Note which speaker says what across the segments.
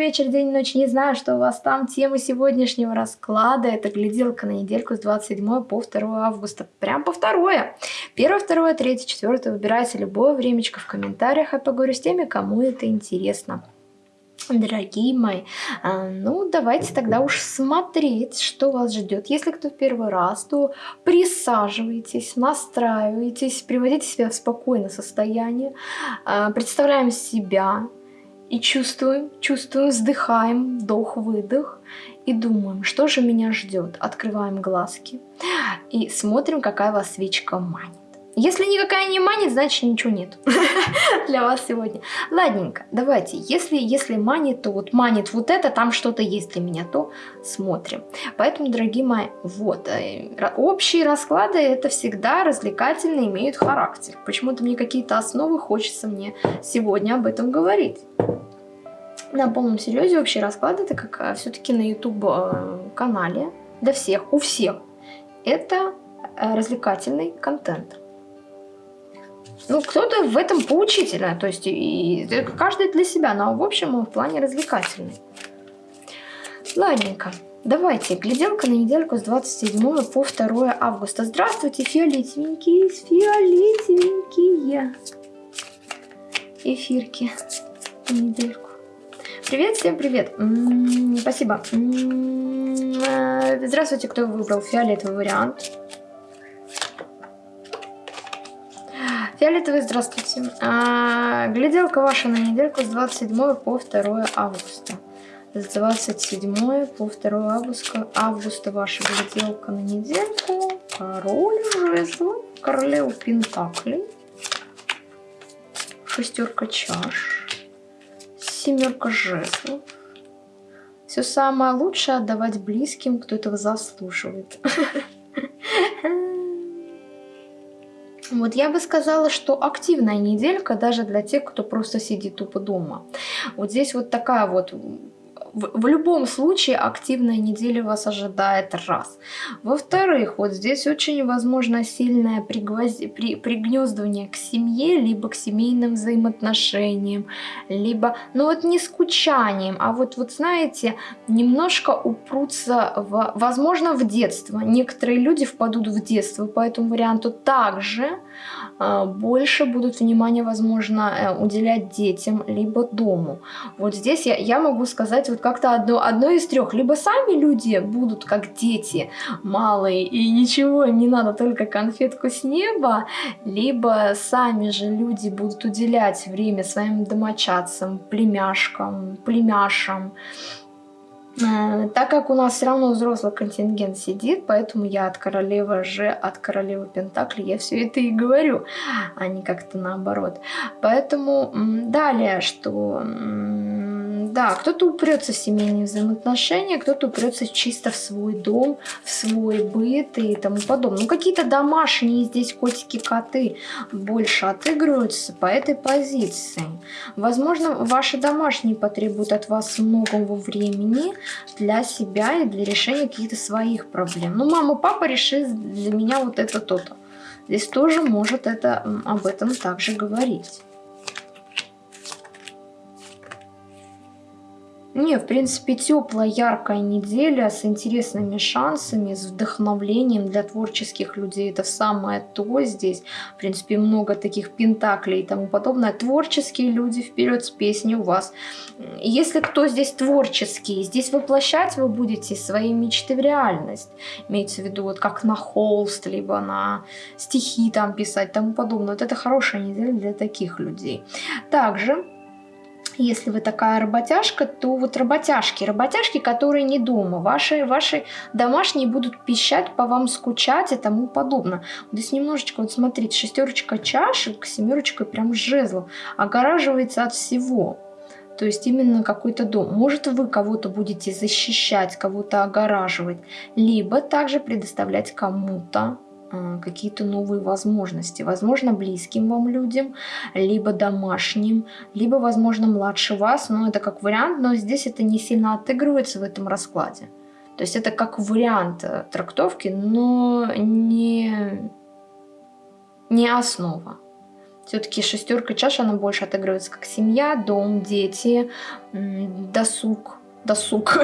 Speaker 1: вечер, день, ночь. Не знаю, что у вас там. Тема сегодняшнего расклада – это гляделка на недельку с 27 по 2 августа. Прям по 2. 1, 2, 3, 4. Выбирайте любое времечко в комментариях. Я поговорю с теми, кому это интересно. Дорогие мои, а, ну давайте тогда уж смотреть, что вас ждет. Если кто в первый раз, то присаживайтесь, настраивайтесь, приводите себя в спокойное состояние, а, представляем себя и чувствуем, чувствуем, вздыхаем, вдох-выдох и думаем, что же меня ждет. Открываем глазки и смотрим, какая вас свечка манит. Если никакая не манит, значит ничего нет для вас сегодня. Ладненько, давайте, если, если манит, то вот манит вот это, там что-то есть для меня, то смотрим. Поэтому, дорогие мои, вот, э, общие расклады это всегда развлекательно имеют характер. Почему-то мне какие-то основы хочется мне сегодня об этом говорить. На полном серьезе общие расклады, это как э, все-таки на YouTube э, канале, для всех, у всех, это развлекательный контент. Ну, кто-то в этом поучительно, то есть и, и каждый для себя, но в общем он в плане развлекательный. Ладненько. Давайте, гляделка на недельку с 27 по 2 августа. Здравствуйте, фиолетовенькие, фиолетовенькие эфирки на недельку. Привет, всем привет. М -м -м, спасибо. Э, здравствуйте, кто выбрал фиолетовый вариант. Фиолетовый, здравствуйте. А, гляделка ваша на недельку с 27 по 2 августа. С 27 по 2 августа, августа ваша гляделка на недельку. Король жезлов, королева пентаклей, шестерка чаш, семерка жезлов. Все самое лучшее отдавать близким, кто этого заслуживает. Вот я бы сказала, что активная неделька даже для тех, кто просто сидит тупо дома. Вот здесь вот такая вот в, в любом случае активная неделя вас ожидает раз. Во-вторых, вот здесь очень возможно сильное пригвозди, при, пригнездывание к семье, либо к семейным взаимоотношениям, либо, ну вот не скучанием, а вот, вот знаете, немножко упрутся, в, возможно, в детство. Некоторые люди впадут в детство по этому варианту также э, больше будут внимания, возможно, э, уделять детям, либо дому. Вот здесь я, я могу сказать, вот как-то одно, одно из трех. Либо сами люди будут как дети малые, и ничего им не надо, только конфетку с неба, либо сами же люди будут уделять время своим домочадцам, племяшкам, племяшам, так как у нас все равно взрослый контингент сидит, поэтому я от королевы же, от королевы Пентакли, я все это и говорю, а не как-то наоборот. Поэтому далее, что да, кто-то упрется в семейные взаимоотношения, кто-то упрется чисто в свой дом, в свой быт и тому подобное. Ну, какие-то домашние здесь котики-коты больше отыгрываются по этой позиции. Возможно, ваши домашние потребуют от вас многого времени для себя и для решения каких-то своих проблем. Ну, мама, папа решит для меня вот это то-то. Здесь тоже может это, об этом также говорить. Не, в принципе, теплая, яркая неделя с интересными шансами, с вдохновлением для творческих людей. Это самое то здесь. В принципе, много таких пентаклей и тому подобное. Творческие люди вперед с песней у вас. Если кто здесь творческий, здесь воплощать вы будете свои мечты в реальность. Имеется в виду, вот как на холст, либо на стихи там писать, тому подобное. Вот это хорошая неделя для таких людей. Также если вы такая работяжка, то вот работяжки, работяжки, которые не дома, ваши, ваши домашние будут пищать, по вам скучать и тому подобное. Вот здесь немножечко, вот смотрите, шестерочка чашек, семерочка прям жезлов, огораживается от всего. То есть именно какой-то дом. Может вы кого-то будете защищать, кого-то огораживать, либо также предоставлять кому-то какие-то новые возможности. Возможно, близким вам людям, либо домашним, либо, возможно, младше вас. Но это как вариант, но здесь это не сильно отыгрывается в этом раскладе. То есть это как вариант э, трактовки, но не, не основа. Все-таки шестерка чаш, она больше отыгрывается как семья, дом, дети, досуг, досуг,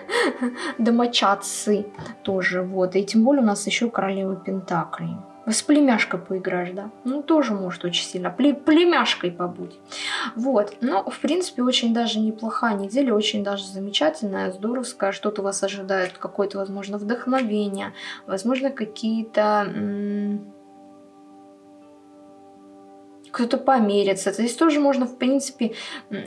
Speaker 1: домочадцы тоже, вот. И тем более у нас еще королева Пентаклей. С племяшкой поиграешь, да? Ну, тоже может очень сильно. Пле племяшкой побудь. Вот. Но, в принципе, очень даже неплохая неделя, очень даже замечательная, здоровская. Что-то вас ожидает, какое-то, возможно, вдохновение, возможно, какие-то кто-то померится. Здесь тоже можно, в принципе,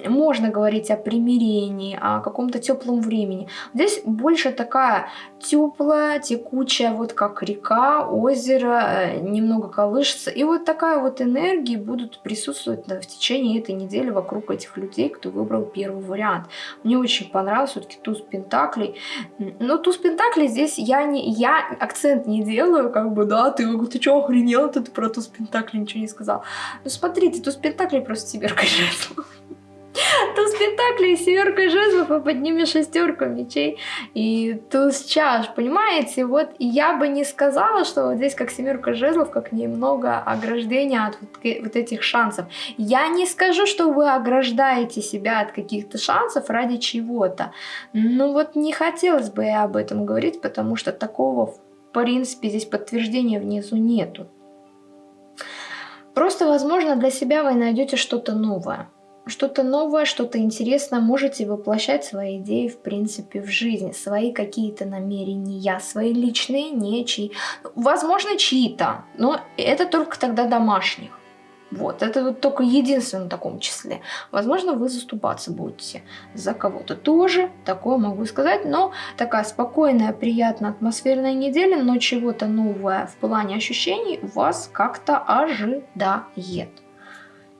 Speaker 1: можно говорить о примирении, о каком-то теплом времени. Здесь больше такая теплая, текучая, вот как река, озеро, э, немного колышется. И вот такая вот энергия будут присутствовать в течение этой недели вокруг этих людей, кто выбрал первый вариант. Мне очень понравился все-таки туз пентаклей. Но туз пентаклей здесь я не я акцент не делаю, как бы, да, ты, ты что, охренел, ты про туз пентаклей ничего не сказал. Но смотрите, туз пентаклей просто семерка жезлов. Туз пентаклей, семерка жезлов, и под ними шестерка мечей и туз чаш, понимаете? Вот я бы не сказала, что вот здесь как семерка жезлов, как немного ограждения от вот, вот этих шансов. Я не скажу, что вы ограждаете себя от каких-то шансов ради чего-то. Ну вот не хотелось бы я об этом говорить, потому что такого в принципе здесь подтверждения внизу нету. Просто, возможно, для себя вы найдете что-то новое. Что-то новое, что-то интересное, можете воплощать свои идеи, в принципе, в жизни, свои какие-то намерения, свои личные, не чьи. Возможно, чьи-то, но это только тогда домашних. Вот, это вот только единственное в таком числе. Возможно, вы заступаться будете за кого-то. Тоже такое могу сказать, но такая спокойная, приятная, атмосферная неделя, но чего-то новое в плане ощущений вас как-то ожидает.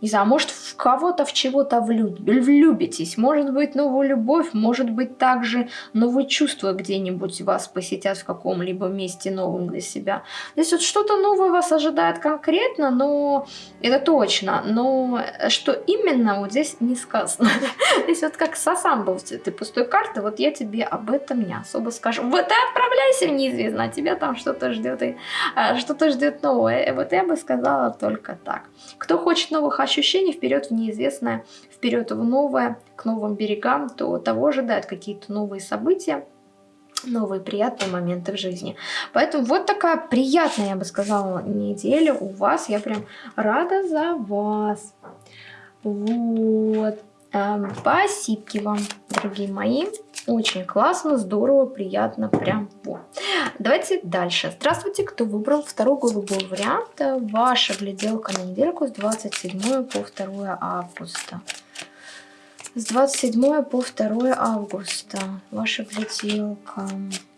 Speaker 1: Не знаю, может в кого-то в чего-то влюбитесь, может быть новую любовь, может быть также новые чувства где-нибудь вас посетят в каком-либо месте новом для себя. Здесь вот что-то новое вас ожидает конкретно, но это точно, но что именно вот здесь не сказано. Здесь вот как сосам был ты пустой карты, вот я тебе об этом не особо скажу. Вот ты отправляйся в неизвестно, а тебя там что-то ждет, и а, что-то ждет новое. Вот я бы сказала только так. Кто хочет новых ощущений вперед в неизвестное, вперед в новое, к новым берегам, то того ожидают какие-то новые события, новые приятные моменты в жизни. Поэтому вот такая приятная, я бы сказала, неделя у вас. Я прям рада за вас. Вот. Эм, спасибо вам, дорогие мои. Очень классно, здорово, приятно, прям вот. Давайте дальше. Здравствуйте, кто выбрал второй голубой вариант. Ваша гляделка на недельку с 27 по 2 августа. С 27 по 2 августа. Ваша гляделка.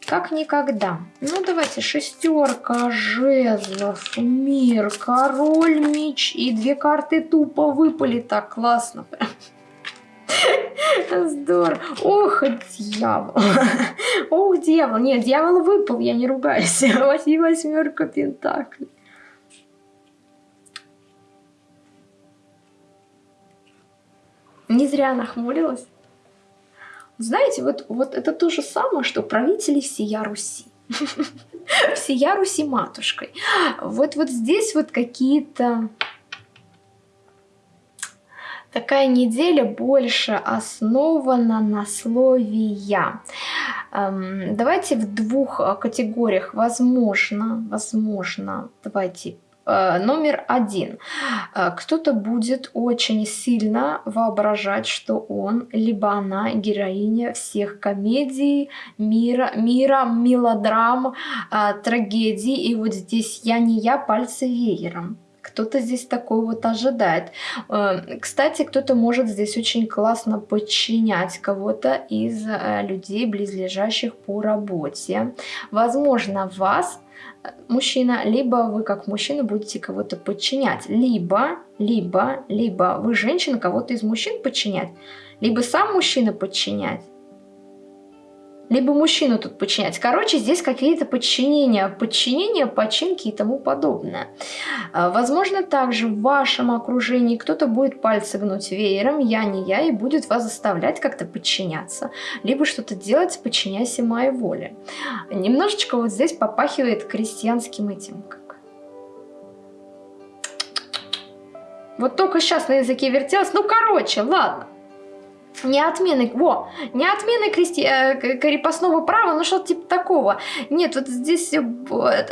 Speaker 1: Как никогда. Ну, давайте. Шестерка, жезлов, мир, король, меч и две карты тупо выпали. Так классно прям. Здорово. Ох, дьявол. Ох, дьявол. Нет, дьявол выпал, я не ругаюсь. Восьми восьмерка пентаклей. Не зря нахмурилась. Знаете, вот, вот это то же самое, что правители всея Руси. Всея Руси матушкой. Вот, вот здесь вот какие-то Такая неделя больше основана на слове «я». Эм, давайте в двух э, категориях. Возможно, возможно, давайте э, Номер один. Э, кто-то будет очень сильно воображать, что он, либо она героиня всех комедий, мира, мира мелодрам, трагедий. И вот здесь я не я, пальцы веером кто-то здесь такой вот ожидает. Э, кстати, кто-то может здесь очень классно подчинять кого-то из э, людей, близлежащих по работе. Возможно, вас э, мужчина, либо вы как мужчина будете кого-то подчинять, либо, либо, либо вы женщина кого-то из мужчин подчинять, либо сам мужчина подчинять, либо мужчину тут подчинять. Короче, здесь какие-то подчинения, подчинения, починки и тому подобное. А, возможно, также в вашем окружении кто-то будет пальцы гнуть веером, я не я, и будет вас заставлять как-то подчиняться, либо что-то делать, подчиняйся моей воле. Немножечко вот здесь попахивает крестьянским этим, Вот только сейчас на языке вертелось. Ну, короче, ладно. Не отмены, во, не отмены крести, э, крепостного права, ну что-то типа такого. Нет, вот здесь э,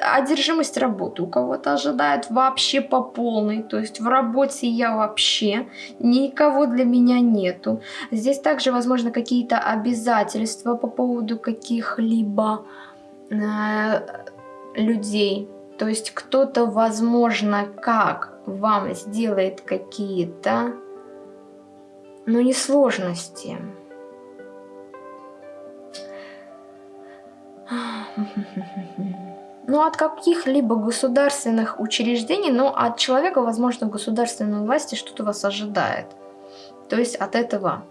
Speaker 1: одержимость работы у кого-то ожидает вообще по полной. То есть в работе я вообще, никого для меня нету. Здесь также, возможно, какие-то обязательства по поводу каких-либо э, людей. То есть кто-то, возможно, как вам сделает какие-то но не сложности. Ну, от каких-либо государственных учреждений, но от человека, возможно, государственной власти что-то вас ожидает. То есть от этого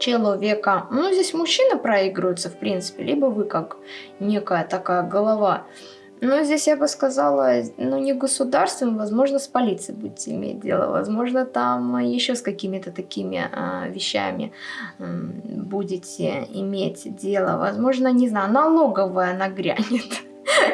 Speaker 1: человека. Ну, здесь мужчина проигрывается, в принципе, либо вы как некая такая голова но здесь я бы сказала, ну не государством, возможно, с полицией будете иметь дело, возможно, там еще с какими-то такими а, вещами будете иметь дело, возможно, не знаю, налоговая нагрянет.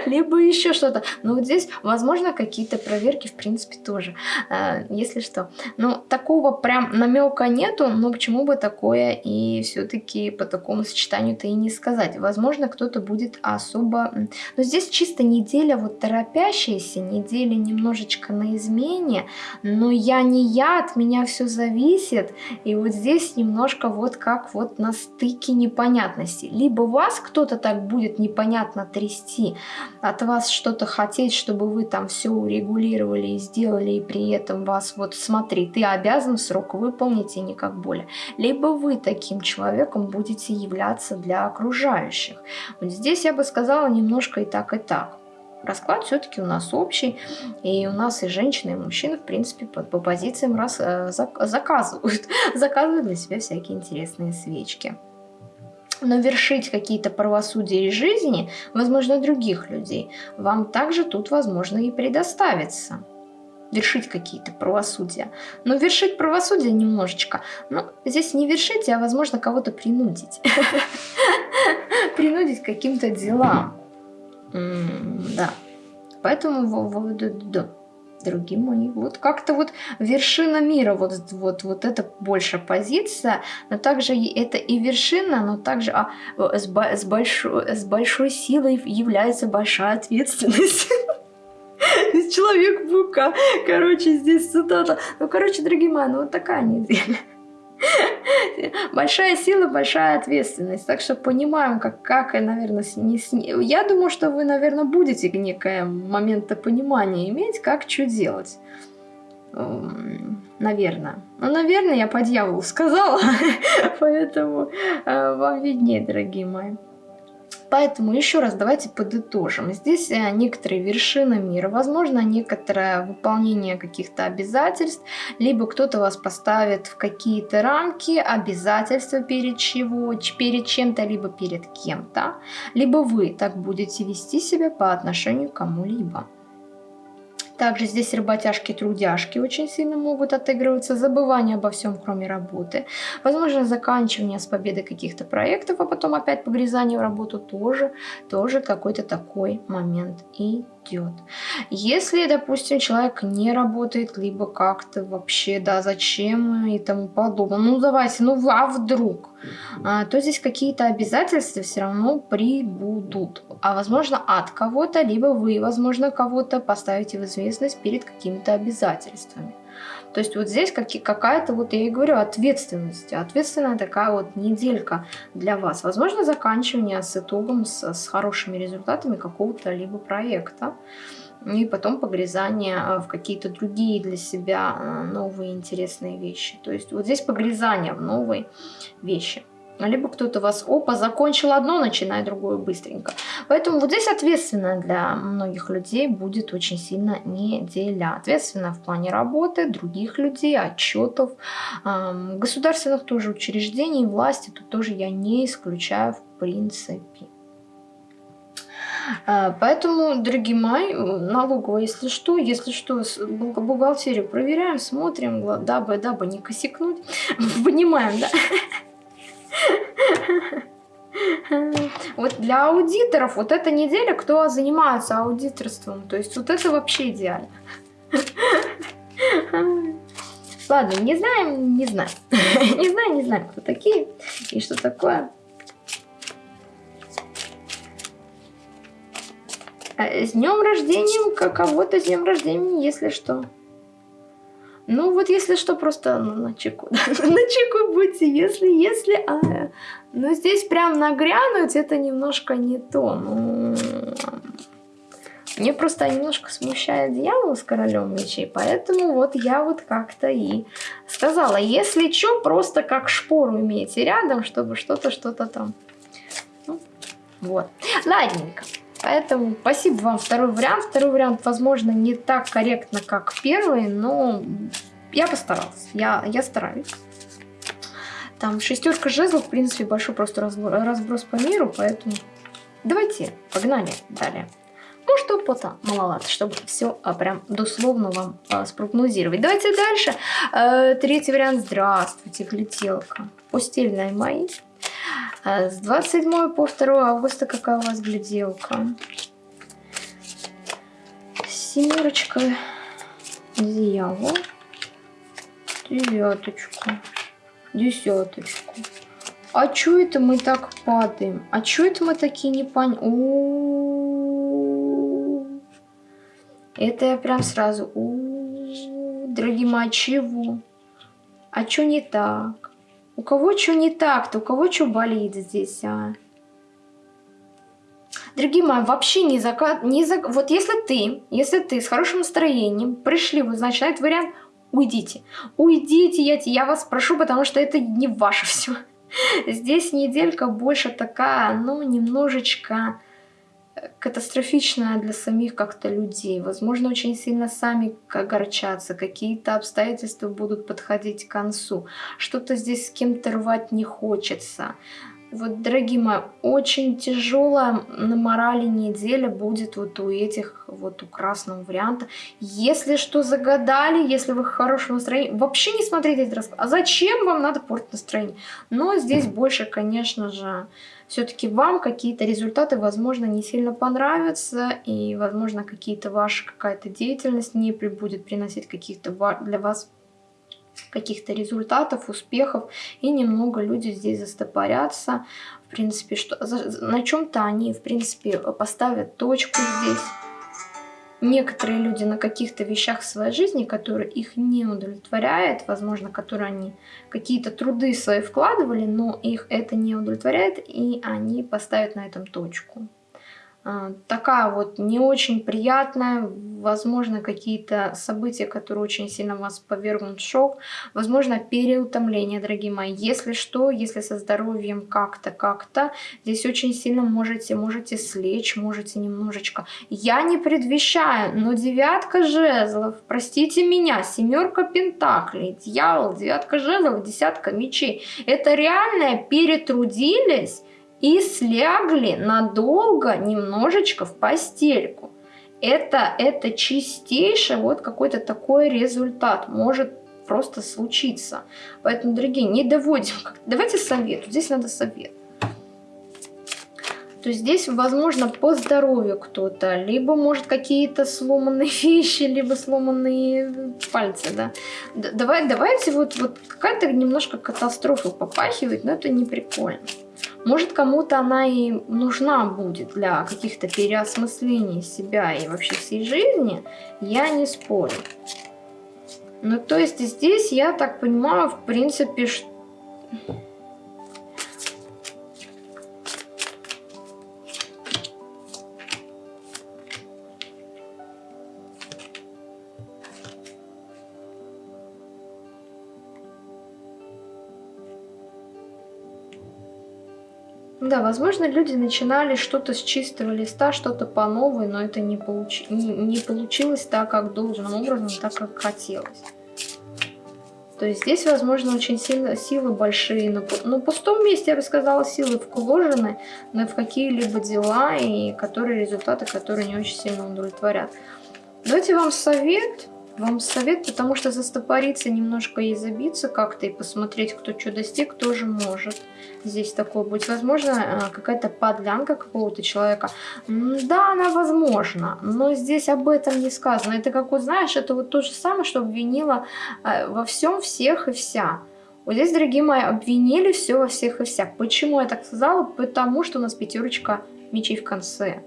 Speaker 1: либо еще что-то. Но вот здесь, возможно, какие-то проверки, в принципе, тоже, э, если что. Но такого прям намека нету, но почему бы такое и все-таки по такому сочетанию-то и не сказать. Возможно, кто-то будет особо... Но здесь чисто неделя вот торопящаяся, неделя немножечко на измене, но я не я, от меня все зависит. И вот здесь немножко вот как вот на стыке непонятности. Либо вас кто-то так будет непонятно трясти, от вас что-то хотеть, чтобы вы там все урегулировали и сделали, и при этом вас вот смотри, ты обязан срок выполнить и никак более. Либо вы таким человеком будете являться для окружающих. Вот здесь я бы сказала немножко и так, и так. Расклад все-таки у нас общий, и у нас и женщины, и мужчины, в принципе, по, по позициям раз, э, заказывают, заказывают для себя всякие интересные свечки но вершить какие-то правосудия из жизни, возможно, других людей, вам также тут, возможно, и предоставится вершить какие-то правосудия. Но вершить правосудие немножечко, ну, здесь не вершить, а, возможно, кого-то принудить. Принудить каким-то делам. Да. Поэтому, дорогие мои. Вот как-то вот вершина мира, вот, вот, вот это больше позиция, но также это и вершина, но также а, с, с, большой, с большой силой является большая ответственность. Человек-бука. Короче, здесь цитата. Ну, короче, дорогие мои, ну вот такая неделя. большая сила, большая ответственность. Так что понимаем, как, как наверное, не с... я думаю, что вы, наверное, будете некое момента понимания иметь, как что делать. Эм, наверное. Ну, наверное, я по дьяволу сказала, поэтому э, вам виднее, дорогие мои. Поэтому еще раз давайте подытожим. Здесь э, некоторые вершины мира, возможно, некоторое выполнение каких-то обязательств, либо кто-то вас поставит в какие-то рамки, обязательства перед чего, перед чем-то, либо перед кем-то, либо вы так будете вести себя по отношению к кому-либо. Также здесь работяжки-трудяшки очень сильно могут отыгрываться, забывание обо всем, кроме работы. Возможно, заканчивание с победой каких-то проектов, а потом опять погрязание в работу тоже, тоже какой-то такой момент и идет. Если, допустим, человек не работает, либо как-то вообще, да, зачем и тому подобное, ну давайте, ну а вдруг, а, то здесь какие-то обязательства все равно прибудут. А возможно от кого-то, либо вы, возможно, кого-то поставите в известность перед какими-то обязательствами. То есть вот здесь какая-то, вот я и говорю, ответственность, ответственная такая вот неделька для вас. Возможно, заканчивание с итогом, с, с хорошими результатами какого-то либо проекта. И потом погрязание а, в какие-то другие для себя а, новые интересные вещи. То есть вот здесь погрязание в новые вещи либо кто-то вас, опа, закончил одно, начинай другое быстренько. Поэтому вот здесь ответственно для многих людей будет очень сильно неделя. Ответственно в плане работы, других людей, отчетов, государственных тоже учреждений, власти, тут тоже я не исключаю в принципе. А, поэтому, дорогие мои, налоговая, если что, если что, бухгалтерию проверяем, смотрим, дабы, дабы не косякнуть, понимаем, да? Вот для аудиторов вот эта неделя, кто занимается аудиторством, то есть вот это вообще идеально. Ладно, не знаем, не знаем. не знаем, не знаем, кто такие и что такое. С днем рождения, кого-то с днем рождения, если что. Ну вот если что, просто ну, на чеку. на чеку будьте, если, если... А, ну здесь прям нагрянуть, это немножко не то. Ну, мне просто немножко смущает дьявол с королем мечей, поэтому вот я вот как-то и сказала, если что, просто как шпору имейте рядом, чтобы что-то, что-то там. Ну, вот. Ладненько. Поэтому спасибо вам второй вариант. Второй вариант, возможно, не так корректно, как первый, но я постаралась. Я, я стараюсь. Там шестерка жезлов, в принципе, большой просто разброс по миру, поэтому давайте, погнали далее. Может опыта маловато, чтобы все а, прям дословно вам а, спрогнозировать. Давайте дальше. А, третий вариант. Здравствуйте, гляделка. Постельная мои. А, с 27 по 2 августа какая у вас гляделка? Семерочка. Дьявол. Девяточку. Десяточку. А чё это мы так падаем? А чё это мы такие не пон... Это я прям сразу... Дорогие мои, чего? А чё не так? У кого что не так-то? У кого что болит здесь, а? Дорогие мои, вообще не закат... Не за... Вот если ты, если ты с хорошим настроением пришли, вот, значит, на этот вариант, уйдите. Уйдите, я, я вас прошу, потому что это не ваше все. Здесь неделька больше такая, ну, немножечко катастрофичная для самих как-то людей. Возможно, очень сильно сами огорчаться, какие-то обстоятельства будут подходить к концу. Что-то здесь с кем-то рвать не хочется. Вот, дорогие мои, очень тяжелая на морали неделя будет вот у этих, вот у красного варианта. Если что загадали, если вы в хорошем настроении, вообще не смотрите этот расклад. А зачем вам надо портить настроение? Но здесь больше, конечно же, все-таки вам какие-то результаты, возможно, не сильно понравятся, и, возможно, какие-то ваши какая-то деятельность не будет приносить каких-то для вас каких-то результатов, успехов, и немного люди здесь застопорятся, в принципе, что на чем-то они, в принципе, поставят точку здесь. Некоторые люди на каких-то вещах в своей жизни, которые их не удовлетворяют, возможно, которые они какие-то труды свои вкладывали, но их это не удовлетворяет, и они поставят на этом точку. А, такая вот не очень приятная, возможно, какие-то события, которые очень сильно вас повергнут в шок, возможно, переутомление, дорогие мои. Если что, если со здоровьем как-то, как-то, здесь очень сильно можете, можете слечь, можете немножечко. Я не предвещаю, но девятка жезлов, простите меня, семерка пентаклей, дьявол, девятка жезлов, десятка мечей. Это реально перетрудились, и слягли надолго немножечко в постельку. Это, это чистейший вот какой-то такой результат может просто случиться. Поэтому, дорогие, не доводим. Давайте совет. Здесь надо совет. То здесь, возможно, по здоровью кто-то, либо, может, какие-то сломанные вещи, либо сломанные пальцы, да. Давай, давайте вот, вот какая-то немножко катастрофа попахивает, но это не прикольно. Может, кому-то она и нужна будет для каких-то переосмыслений себя и вообще всей жизни, я не спорю. Ну, то есть здесь, я так понимаю, в принципе, что Да, возможно, люди начинали что-то с чистого листа, что-то по новой, но это не, получ... не, не получилось так, как должным образом, так, как хотелось. То есть здесь, возможно, очень сильно, силы большие. На, на пустом месте, я бы сказала, силы вложены но в какие-либо дела, и которые результаты, которые не очень сильно удовлетворят. Давайте вам совет. Вам совет, потому что застопориться немножко и забиться как-то, и посмотреть, кто что достиг, тоже может здесь такое быть. Возможно, э, какая-то подлянка какого-то человека. Да, она возможна, но здесь об этом не сказано. Это как вот, знаешь, это вот то же самое, что обвинила э, во всем всех и вся. Вот здесь, дорогие мои, обвинили все во всех и вся. Почему я так сказала? Потому что у нас пятерочка мечей в конце.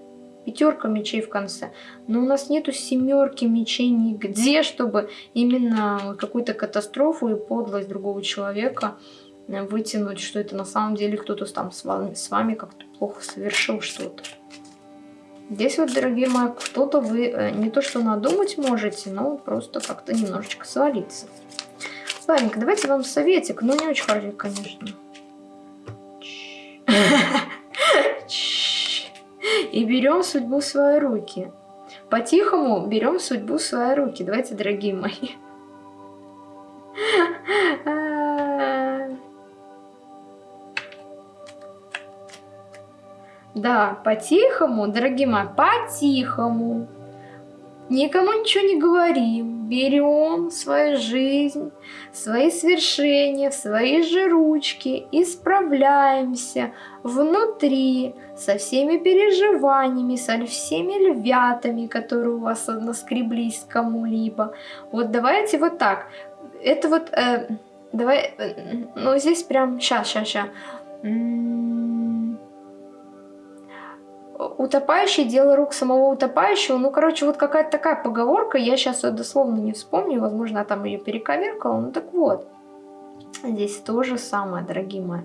Speaker 1: Пятерка мечей в конце. Но у нас нету семерки мечей нигде, чтобы именно какую-то катастрофу и подлость другого человека вытянуть, что это на самом деле кто-то там с вами, с вами как-то плохо совершил что-то. Здесь вот, дорогие мои, кто-то вы э, не то что надумать можете, но просто как-то немножечко свалиться. Ладненько, давайте вам советик, но не очень хороший, конечно. И берем судьбу в свои руки. По-тихому берем судьбу в свои руки. Давайте, дорогие мои. Да, по-тихому, дорогие мои, по-тихому. Никому ничего не говорим. Берем свою жизнь, свои свершения в свои же ручки, исправляемся внутри со всеми переживаниями, со всеми львятами, которые у вас наскреблись кому-либо. Вот давайте вот так. Это вот, э, давай, э, ну здесь прям, сейчас, сейчас, сейчас утопающий, дело рук самого утопающего. Ну, короче, вот какая-то такая поговорка, я сейчас ее дословно не вспомню, возможно, я там ее перековеркала, ну так вот. Здесь то же самое, дорогие мои.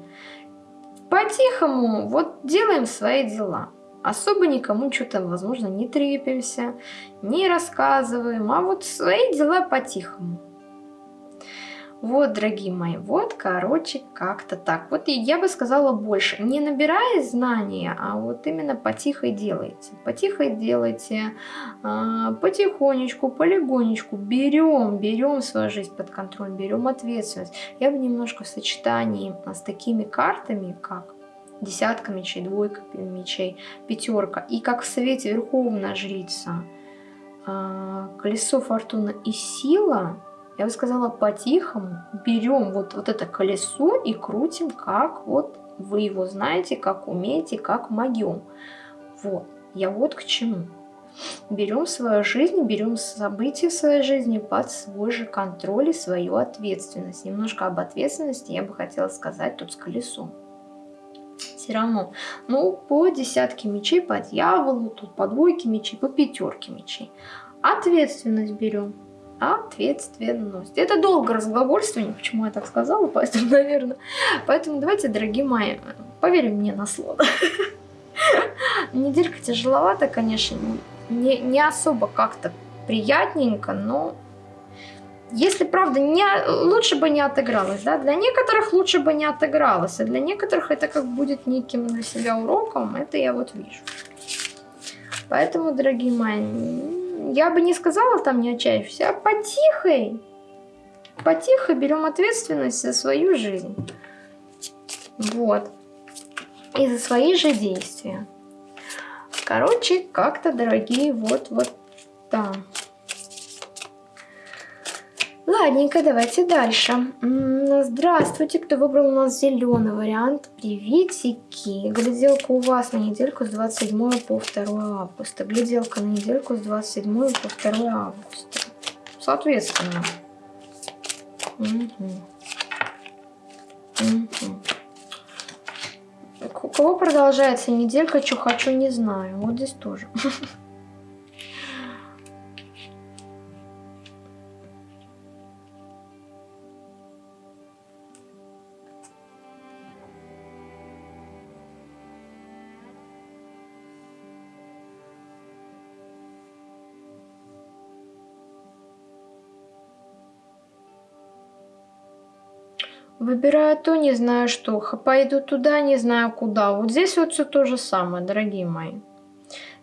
Speaker 1: По-тихому, вот делаем свои дела. Особо никому что-то, возможно, не трепимся, не рассказываем, а вот свои дела по-тихому. Вот, дорогие мои, вот, короче, как-то так. Вот я бы сказала больше. Не набирая знания, а вот именно потихо делайте. Потихо делайте, а, потихонечку, полигонечку. Берем, берем свою жизнь под контроль, берем ответственность. Я бы немножко в сочетании с такими картами, как десятка мечей, двойка мечей, пятерка. И как в Совете Верховная Жрица, а, колесо фортуны и сила – я бы сказала, по-тихому берем вот, вот это колесо и крутим, как вот вы его знаете, как умеете, как могем. Вот, я вот к чему. Берем свою жизнь, берем события своей жизни под свой же контроль и свою ответственность. Немножко об ответственности я бы хотела сказать тут с колесом. Все равно, ну, по десятке мечей, по дьяволу, тут по двойке мечей, по пятерке мечей. Ответственность берем ответственность. Это долго разглагольствование, почему я так сказала, поэтому, наверное. Поэтому давайте, дорогие мои, поверим мне на слово. Неделька тяжеловата, конечно, не, не особо как-то приятненько, но если правда, не, лучше бы не отыгралась, да, для некоторых лучше бы не отыгралась, а для некоторых это как будет неким для себя уроком, это я вот вижу. Поэтому, дорогие мои, я бы не сказала там не отчаявшись, а потихой. Потихо берем ответственность за свою жизнь. Вот. И за свои же действия. Короче, как-то, дорогие, вот-вот там. Ладненько, давайте дальше. Здравствуйте, кто выбрал у нас зеленый вариант. Приветики. Гляделка у вас на недельку с 27 по 2 августа. Гляделка на недельку с 27 по 2 августа. Соответственно. Угу. Угу. У кого продолжается неделька, что хочу, не знаю. Вот здесь тоже. Выбираю то, не знаю что. Пойду туда, не знаю куда. Вот здесь вот все то же самое, дорогие мои.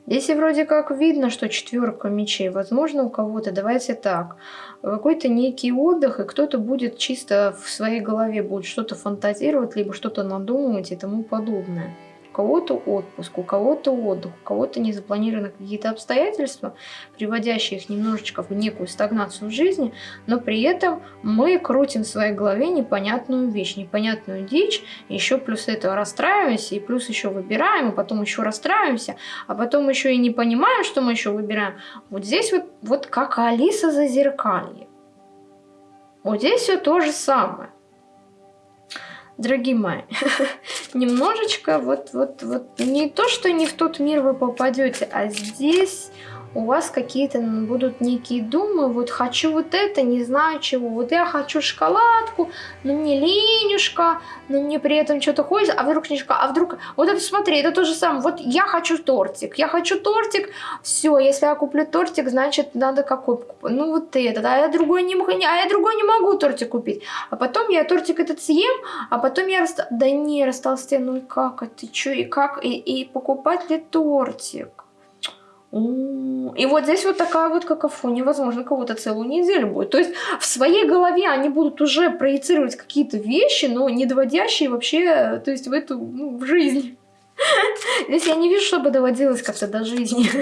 Speaker 1: Здесь вроде как видно, что четверка мечей. Возможно, у кого-то, давайте так, какой-то некий отдых, и кто-то будет чисто в своей голове будет что-то фантазировать, либо что-то надумывать и тому подобное. Кого-то отпуск, у кого-то отдых, у кого-то не запланированы какие-то обстоятельства, приводящие их немножечко в некую стагнацию в жизни, но при этом мы крутим в своей голове непонятную вещь, непонятную дичь, еще плюс этого расстраиваемся, и плюс еще выбираем, и потом еще расстраиваемся, а потом еще и не понимаем, что мы еще выбираем. Вот здесь вот, вот как Алиса за зеркалье. Вот здесь все то же самое дорогие мои, немножечко вот, вот, вот не то, что не в тот мир вы попадете, а здесь у вас какие-то будут некие думы, вот хочу вот это, не знаю чего, вот я хочу шоколадку, но мне ленюшка, но мне при этом что-то хочется, а вдруг шоколад, а вдруг, вот это смотри, это то же самое, вот я хочу тортик, я хочу тортик, все, если я куплю тортик, значит надо какой ну вот этот, а я другой не могу, а я другой не могу тортик купить, а потом я тортик этот съем, а потом я раста... да не, растолстею, ну и как, ты что, и как, и, и покупать ли тортик? И вот здесь вот такая вот какофония, возможно, кого-то целую неделю будет. То есть в своей голове они будут уже проецировать какие-то вещи, но не доводящие вообще, то есть в эту, ну, в жизнь. Здесь я не вижу, чтобы доводилось как-то до жизни.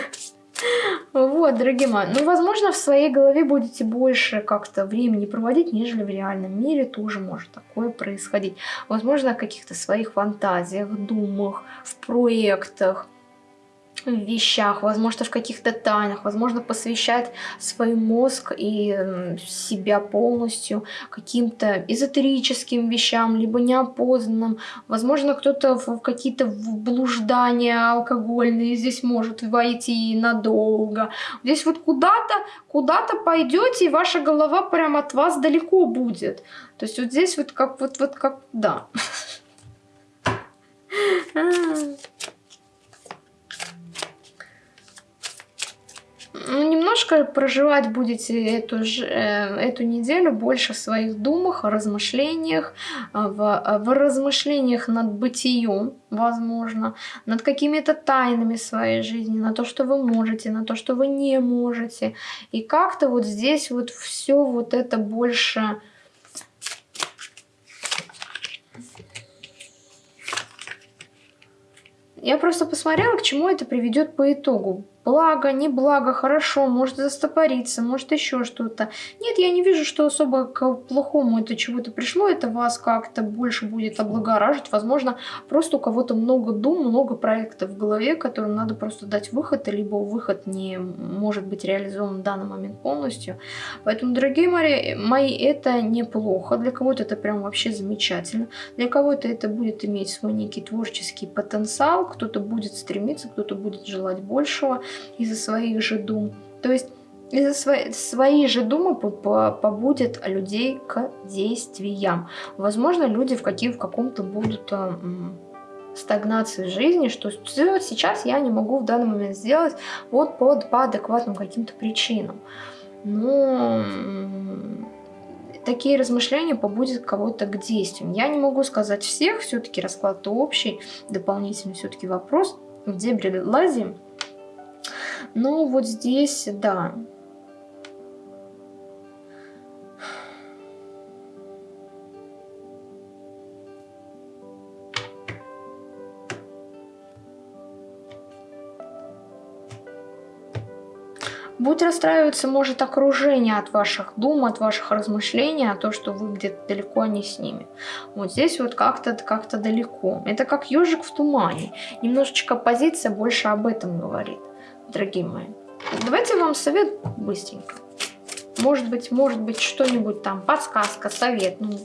Speaker 1: Вот, дорогие мои. Ну, возможно, в своей голове будете больше как-то времени проводить, нежели в реальном мире тоже может такое происходить. Возможно, в каких-то своих фантазиях, думах, в проектах вещах, возможно, в каких-то тайнах, возможно, посвящать свой мозг и себя полностью каким-то эзотерическим вещам, либо неопознанным. Возможно, кто-то в какие-то блуждания алкогольные здесь может войти надолго. Здесь вот куда-то, куда-то пойдете, и ваша голова прям от вас далеко будет. То есть вот здесь вот как, вот, вот как, да. ну, немножко проживать будете эту, э, эту неделю больше в своих думах, размышлениях, а, в, а, в размышлениях над бытием, возможно, над какими-то тайнами своей жизни, на то, что вы можете, на то, что вы не можете. И как-то вот здесь вот все вот это больше... Я просто посмотрела, к чему это приведет по итогу. Благо, не благо, хорошо, может застопориться, может еще что-то. Нет, я не вижу, что особо к плохому это чего-то пришло, это вас как-то больше будет облагораживать. Возможно, просто у кого-то много дум, много проектов в голове, которым надо просто дать выход, либо выход не может быть реализован в данный момент полностью. Поэтому, дорогие мои, мои это неплохо, для кого-то это прям вообще замечательно, для кого-то это будет иметь свой некий творческий потенциал, кто-то будет стремиться, кто-то будет желать большего, из-за своих же дум. То есть из-за своей, своей же думы побудет людей к действиям. Возможно, люди в, каких, в каком-то будут э, стагнации жизни, что сейчас я не могу в данный момент сделать вот под, по адекватным каким-то причинам. Но такие размышления побудят кого-то к действиям. Я не могу сказать всех, все-таки расклад общий, дополнительный все-таки вопрос. В дебри лазим, ну, вот здесь, да. Будет расстраиваться, может, окружение от ваших дум, от ваших размышлений, а то, что вы где-то далеко не с ними. Вот здесь вот как-то как, -то, далеко. Это как ежик в тумане. Немножечко позиция больше об этом говорит дорогие мои. Давайте вам совет быстренько. Может быть, может быть, что-нибудь там, подсказка, совет. Ну,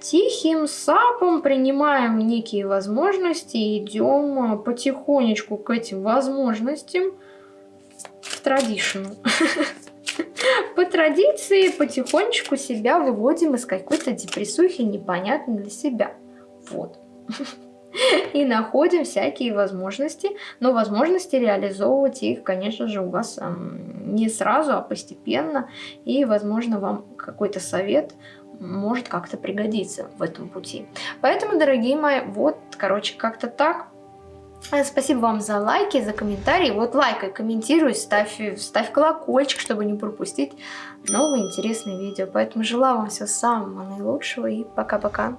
Speaker 1: тихим сапом принимаем некие возможности, идем потихонечку к этим возможностям в традицию. По традиции потихонечку себя выводим из какой-то депрессухи непонятной для себя. Вот. и находим всякие возможности, но возможности реализовывать их, конечно же, у вас не сразу, а постепенно, и, возможно, вам какой-то совет может как-то пригодиться в этом пути. Поэтому, дорогие мои, вот, короче, как-то так. Э, спасибо вам за лайки, за комментарии. Вот лайкай, комментируй, ставь, ставь колокольчик, чтобы не пропустить новые интересные видео. Поэтому желаю вам всего самого наилучшего и пока-пока.